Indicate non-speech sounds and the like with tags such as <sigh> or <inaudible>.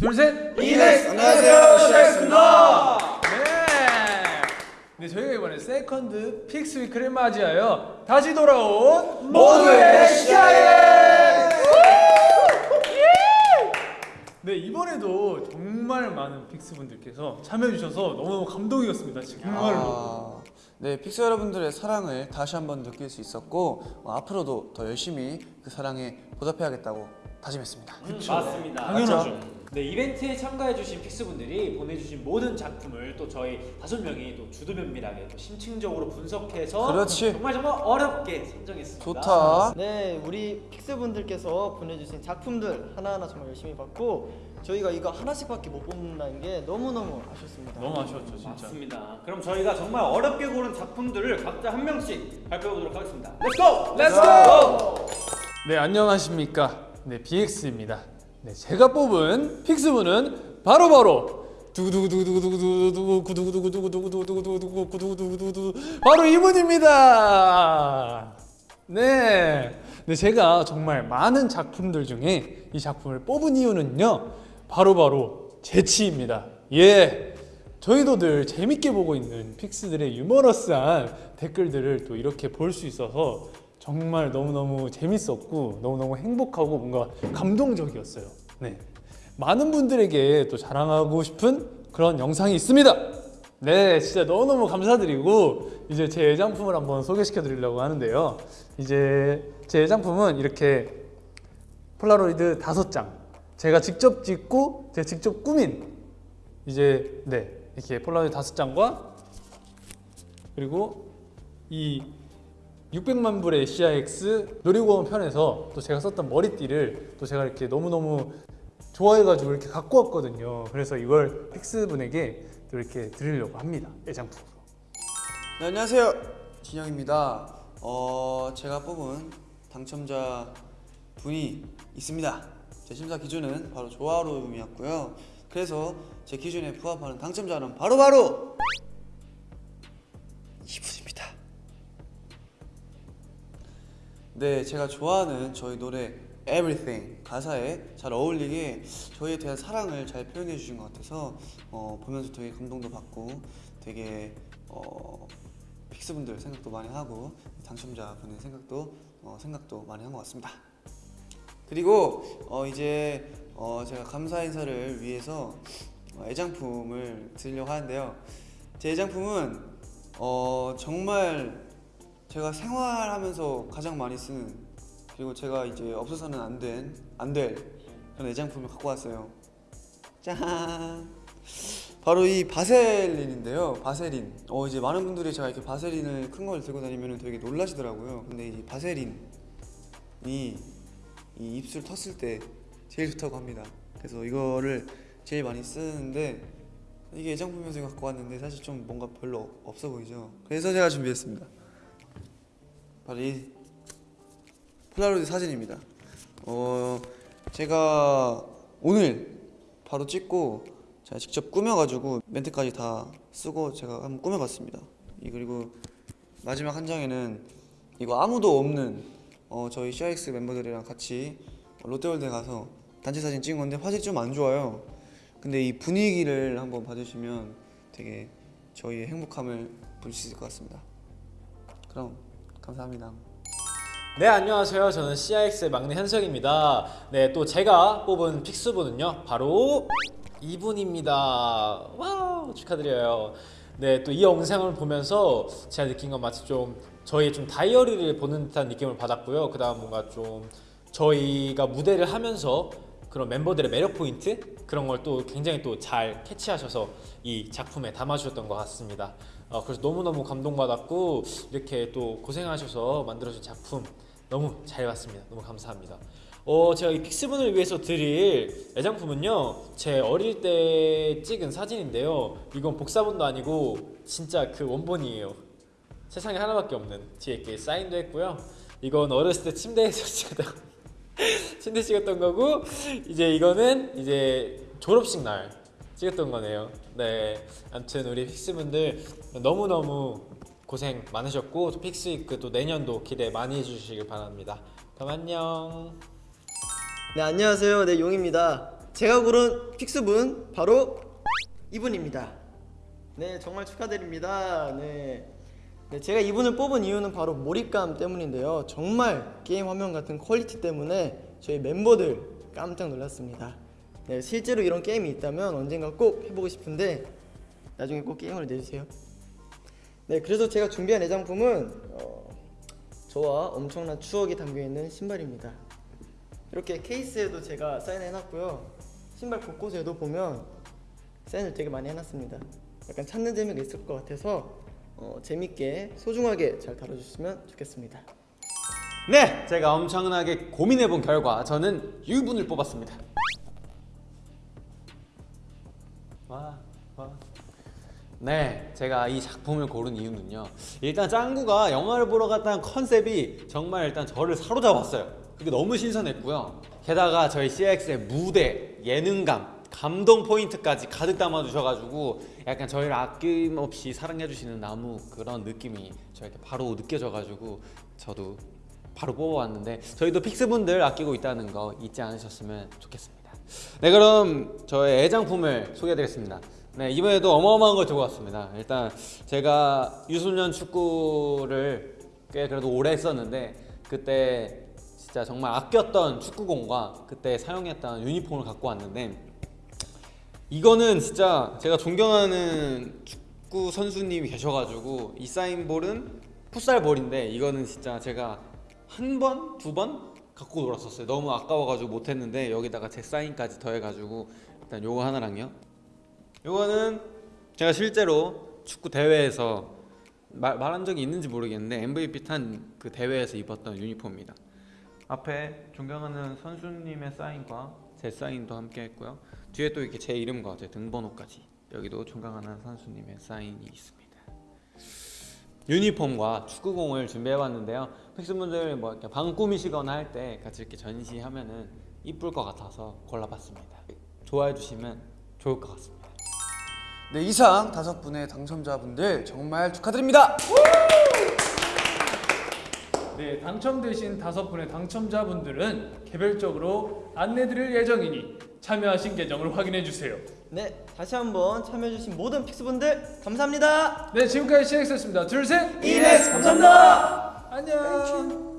둘, 셋! In X 안녕하세요 CIX입니다 네! 네, 저희가 이번에 second FIX week를 맞이하여 다시 돌아온 모두의 CIX 네, 이번에도 정말 많은 FIX 분들께서 참여해 주셔서 너무 감동이었습니다, 정말로. 아, 네 FIX 여러분들의 사랑을 다시 한번 느낄 수 있었고 어, 앞으로도 더 열심히 그 사랑에 보답해야겠다고 다짐했습니다 맞습니다. 당연하죠. 네 이벤트에 참가해주신 FIX분들이 보내주신 모든 작품을 또 저희 다섯 명이 또 주도면밀하게 또 심층적으로 분석해서 그렇지. 정말 정말 어렵게 선정했습니다. 좋다 네, 우리 FIX분들께서 보내주신 작품들 하나하나 정말 열심히 봤고 저희가 이거 하나씩밖에 못 뽑는다는 게 너무너무 아쉽습니다. 너무 아쉬웠죠, 진짜. 맞습니다. 그럼 저희가 정말 어렵게 고른 작품들을 각자 한 명씩 발표해보도록 하겠습니다. Let's go! Let's go! 네, 안녕하십니까. 네, BX입니다. 네, 제가 뽑은 픽스분은 바로바로 두구두구두구두구두구두구두구두구두구두구두구두구두구두구두구두구 바로 이분입니다. 네. 네, 제가 정말 많은 작품들 중에 이 작품을 뽑은 이유는요. 바로 바로 재치입니다. 예. 저희도 늘 재밌게 보고 있는 픽스들의 유머러스한 댓글들을 또 이렇게 볼 수 있어서 정말 너무너무 재밌었고 너무너무 행복하고 뭔가 감동적이었어요. 네. 많은 분들에게 또 자랑하고 싶은 그런 영상이 있습니다. 네, 진짜 너무너무 감사드리고 이제 제 애장품을 한번 소개시켜 드리려고 하는데요. 이제 제 애장품은 이렇게 폴라로이드 다섯 장 제가 직접 찍고 제가 직접 꾸민 이제 네 이렇게 폴라로이드 다섯 장과 그리고 이 600만 불의 CIX 놀이공원 편에서 또 제가 썼던 머리띠를 또 제가 이렇게 너무너무 좋아해가지고 이렇게 갖고 왔거든요. 그래서 이걸 픽스 분에게 또 이렇게 드리려고 합니다. 애장품으로. 네 안녕하세요 진영입니다 어 제가 뽑은 당첨자 분이 있습니다 제 심사 기준은 바로 조화로움이었고요 그래서 제 기준에 부합하는 당첨자는 바로바로 이분 네 제가 좋아하는 저희 노래 Everything 가사에 잘 어울리게 저희에 대한 사랑을 잘 표현해 주신 것 같아서 어, 보면서 되게 감동도 받고 되게 어, 픽스분들 생각도 많이 하고 당첨자 분의 생각도 어, 생각도 많이 한 것 같습니다. 그리고 어, 이제 어, 제가 감사 인사를 위해서 어, 애장품을 드리려고 하는데요. 제 애장품은 어, 정말 제가 생활하면서 가장 많이 쓰는 그리고 제가 이제 없어서는 안 된 안 될 그런 애장품을 갖고 왔어요. 짠. 바로 이 바셀린인데요. 바세린. 어 이제 많은 분들이 제가 이렇게 바세린을 큰 걸 들고 다니면 되게 놀라시더라고요. 근데 이 바세린이 이 입술 텄을 때 제일 좋다고 합니다. 그래서 이거를 제일 많이 쓰는데 이게 애장품에서 갖고 왔는데 사실 좀 뭔가 별로 없어 보이죠. 그래서 제가 준비했습니다. 바로 이 폴라로이드 사진입니다. 어 제가 오늘 바로 찍고 제가 직접 꾸며가지고 멘트까지 다 쓰고 제가 한번 꾸며봤습니다. 이 그리고 마지막 한 장에는 이거 아무도 없는 어, 저희 CIX 멤버들이랑 같이 롯데월드에 가서 단체 사진 찍은 건데 화질이 좀 안 좋아요. 근데 이 분위기를 한번 봐주시면 되게 저희의 행복함을 볼수 있을 것 같습니다. 그럼 감사합니다. 네 안녕하세요. 저는 CIX의 막내 현석입니다. 네 또 제가 뽑은 픽스분은요 바로 이분입니다. 와우 축하드려요. 네 또 이 영상을 보면서 제가 느낀 건 마치 좀 저희 좀 다이어리를 보는 듯한 느낌을 받았고요. 그 다음 뭔가 좀 저희가 무대를 하면서 그런 멤버들의 매력 포인트 그런 걸 또 굉장히 또 잘 캐치하셔서 이 작품에 담아주셨던 것 같습니다. 어, 그래서 너무너무 감동받았고 이렇게 또 고생하셔서 만들어준 작품 너무 잘 봤습니다. 너무 감사합니다. 어, 제가 이 픽스분을 위해서 드릴 애장품은요 제 어릴 때 찍은 사진인데요 이건 복사본도 아니고 진짜 그 원본이에요 세상에 하나밖에 없는 뒤에 이렇게 사인도 했고요 이건 어렸을 때 침대에서 <laughs> 찍었던 <laughs> 침대 찍었던 거고 이제 이거는 이제 졸업식 날 찍었던 거네요. 네, 아무튼 우리 픽스분들 너무 너무 고생 많으셨고 또 픽스위크 또 내년도 기대 많이 해주시길 바랍니다. 그럼 안녕. 네, 안녕하세요. 네, 용희입니다. 제가 고른 픽스분 바로 이분입니다. 네, 정말 축하드립니다. 네. 네, 제가 이분을 뽑은 이유는 바로 몰입감 때문인데요. 정말 게임 화면 같은 퀄리티 때문에 저희 멤버들 깜짝 놀랐습니다. 네, 실제로 이런 게임이 있다면 언젠가 꼭 해보고 싶은데 나중에 꼭 게임을 내주세요. 네, 그래서 제가 준비한 애장품은 어, 저와 엄청난 추억이 담겨 있는 신발입니다. 이렇게 케이스에도 제가 사인해놨고요. 신발 곳곳에도 보면 사인을 되게 많이 해놨습니다. 약간 찾는 재미가 있을 것 같아서 어, 재밌게 소중하게 잘 다뤄주시면 좋겠습니다. 네, 제가 엄청나게 고민해본 결과 저는 유분을 뽑았습니다. 와, 와. 네, 제가 이 작품을 고른 이유는요. 일단 짱구가 영화를 보러 갔다는 컨셉이 정말 일단 저를 사로잡았어요. 그게 너무 신선했고요. 게다가 저희 CX의 무대, 예능감, 감동 포인트까지 가득 담아주셔가지고 약간 저희를 아낌없이 사랑해주시는 나무 그런 느낌이 저에게 바로 느껴져가지고 저도 바로 뽑아왔는데 저희도 픽스분들 아끼고 있다는 거 잊지 않으셨으면 좋겠습니다. 네 그럼 저의 애장품을 소개해드리겠습니다. 네 이번에도 어마어마한 걸 들고 왔습니다. 일단 제가 유소년 축구를 꽤 그래도 오래 했었는데 그때 진짜 정말 아꼈던 축구공과 그때 사용했던 유니폼을 갖고 왔는데 이거는 진짜 제가 존경하는 축구 선수님이 계셔가지고 이 사인볼은 풋살볼인데 이거는 진짜 제가 한 번, 두 번 갖고 놀았었어요. 너무 아까워가지고 못했는데 여기다가 제 사인까지 더해가지고 일단 요거 하나랑요. 요거는 제가 실제로 축구 대회에서 말, 말한 적이 있는지 모르겠는데 MVP 탄 그 대회에서 입었던 유니폼입니다. 앞에 존경하는 선수님의 사인과 제 사인도 함께 했고요. 뒤에 또 이렇게 제 이름과 제 등번호까지 여기도 존경하는 선수님의 사인이 있습니다. 유니폼과 축구공을 준비해봤는데요. 픽스분들 뭐 이렇게 방 꾸미시거나 할 때 같이 이렇게 전시하면은 이쁠 것 같아서 골라봤습니다. 좋아해 주시면 좋을 것 같습니다. 네, 이상 다섯 분의 당첨자분들 정말 축하드립니다. 네, 당첨되신 다섯 분의 당첨자분들은 개별적으로 안내드릴 예정이니 참여하신 계정을 확인해 주세요. 네, 다시 한번 참여해주신 모든 픽스분들 감사합니다. 네, 지금까지 CX였습니다. 둘, 셋! 이네스 감사합니다. 안녕!